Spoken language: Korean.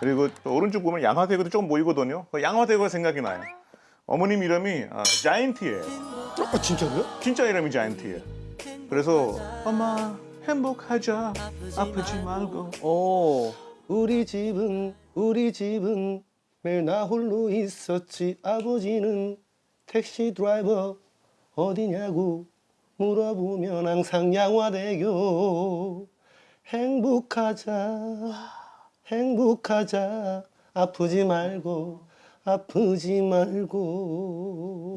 그리고 또 오른쪽 보면 양화대교도 조금 보이거든요. 그 양화대교가 생각이 나요. 어머님 이름이 아, 자이언티예요. 어, 진짜로요? 진짜 이름이 자이언티예요. 그래서 엄마 행복하자 아프지 말고 어. 우리 집은 우리 집은 매일 나 홀로 있었지 아버지는 택시 드라이버 어디냐고 물어보면 항상 양화대교 행복하자 행복하자. 아프지 말고 아프지 말고. 오